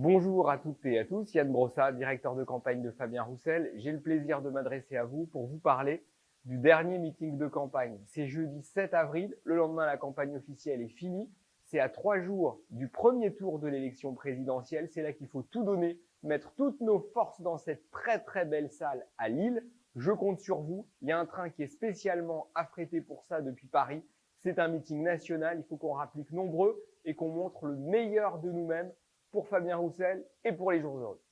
Bonjour à toutes et à tous, Yann Brossat, directeur de campagne de Fabien Roussel. J'ai le plaisir de m'adresser à vous pour vous parler du dernier meeting de campagne. C'est jeudi 7 avril, le lendemain la campagne officielle est finie. C'est à trois jours du premier tour de l'élection présidentielle. C'est là qu'il faut tout donner, mettre toutes nos forces dans cette très très belle salle à Lille. Je compte sur vous. Il y a un train qui est spécialement affrété pour ça depuis Paris. C'est un meeting national. Il faut qu'on rapplique nombreux et qu'on montre le meilleur de nous-mêmes pour Fabien Roussel et pour les jours heureux.